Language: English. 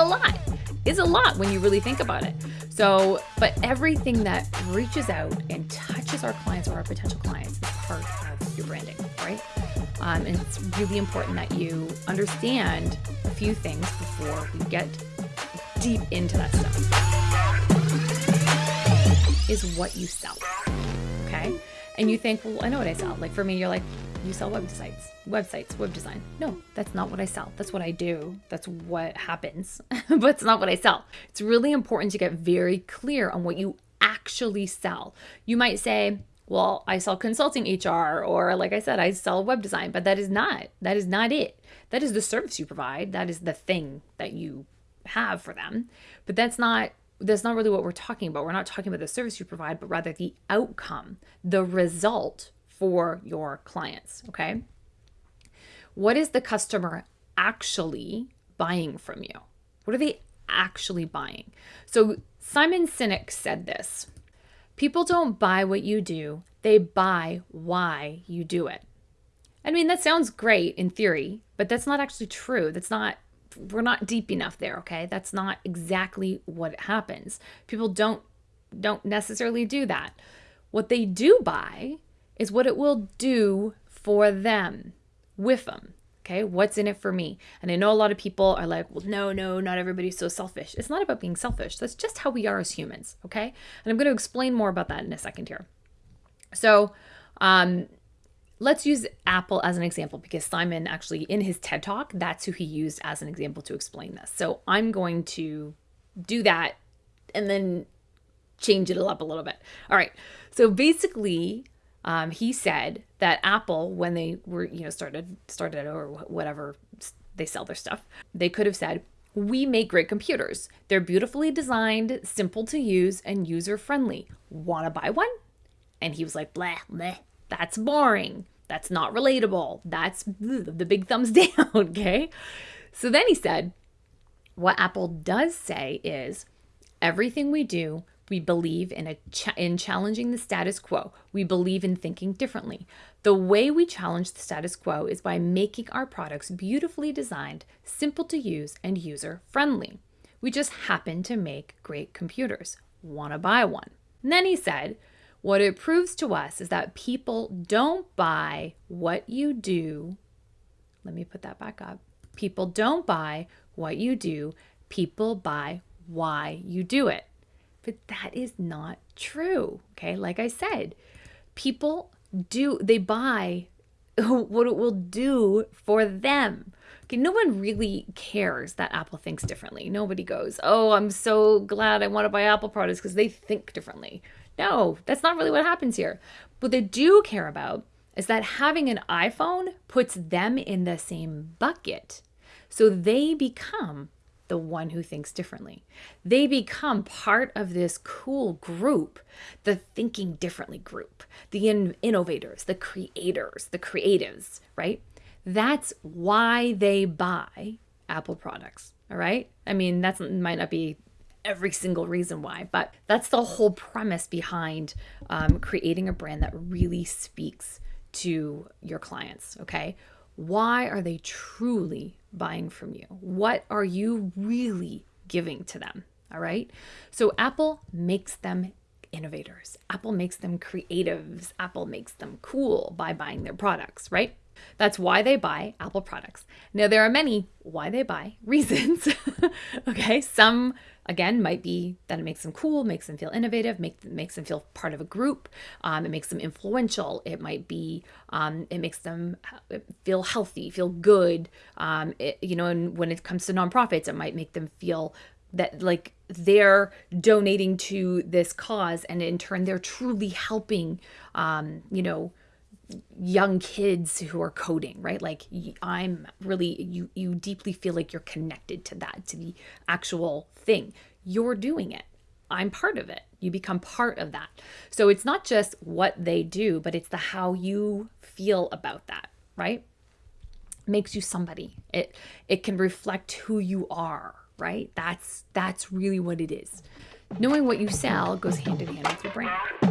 a lot. It's a lot when you really think about it. So, but everything that reaches out and touches our clients or our potential clients is part of your branding, right? Um, and it's really important that you understand a few things before we get deep into that stuff. Is what you sell, okay? And you think, well, I know what I sell. Like for me, you're like, you sell websites, websites, web design. No, that's not what I sell. That's what I do. That's what happens, but it's not what I sell. It's really important to get very clear on what you actually sell. You might say, well, I sell consulting HR, or like I said, I sell web design, but that is not, that is not it. That is the service you provide. That is the thing that you have for them. But that's not that's not really what we're talking about. We're not talking about the service you provide, but rather the outcome, the result for your clients. Okay. What is the customer actually buying from you? What are they actually buying? So Simon Sinek said this People don't buy what you do, they buy why you do it. I mean, that sounds great in theory, but that's not actually true. That's not, we're not deep enough there, okay? That's not exactly what happens. People don't don't necessarily do that. What they do buy is what it will do for them, with them. Okay, what's in it for me? And I know a lot of people are like, well, no, no, not everybody's so selfish. It's not about being selfish. That's just how we are as humans. Okay, and I'm going to explain more about that in a second here. So, um, let's use Apple as an example because Simon actually, in his TED talk, that's who he used as an example to explain this. So I'm going to do that and then change it up a little bit. All right. So basically, um, he said that Apple, when they were, you know, started started or whatever they sell their stuff, they could have said, "We make great computers. They're beautifully designed, simple to use, and user friendly. Want to buy one?" And he was like, "Blah, blah. That's boring. That's not relatable. That's the big thumbs down." okay. So then he said, "What Apple does say is." Everything we do, we believe in a ch- in challenging the status quo. We believe in thinking differently. The way we challenge the status quo is by making our products beautifully designed, simple to use, and user friendly. We just happen to make great computers. Want to buy one? And then he said, what it proves to us is that people don't buy what you do. Let me put that back up. People don't buy what you do, people buy why you do it. But that is not true. Okay. Like I said, people do, they buy what it will do for them. Okay, no one really cares that Apple thinks differently. Nobody goes, Oh, I'm so glad I want to buy Apple products because they think differently. No, that's not really what happens here. What they do care about is that having an iPhone puts them in the same bucket. So they become the one who thinks differently. They become part of this cool group, the thinking differently group, the in- innovators, the creators, the creatives, right? That's why they buy Apple products, all right? I mean, that might not be every single reason why, but that's the whole premise behind um, creating a brand that really speaks to your clients, okay? Why are they truly buying from you? What are you really giving to them? All right. So Apple makes them innovators, Apple makes them creatives, Apple makes them cool by buying their products, right? That's why they buy Apple products. Now, there are many why they buy reasons. okay. Some again might be that it makes them cool makes them feel innovative make, makes them feel part of a group um, it makes them influential it might be um, it makes them feel healthy feel good um, it, you know and when it comes to nonprofits it might make them feel that like they're donating to this cause and in turn they're truly helping um, you know young kids who are coding right? Like i'm really you you deeply feel like you're connected to that to the actual thing. You're doing it. I'm part of it. You become part of that. So it's not just what they do but it's the how you feel about that right? Makes you somebody. It it can reflect who you are right? That's that's really what it is. Knowing what you sell goes hand in hand with your brand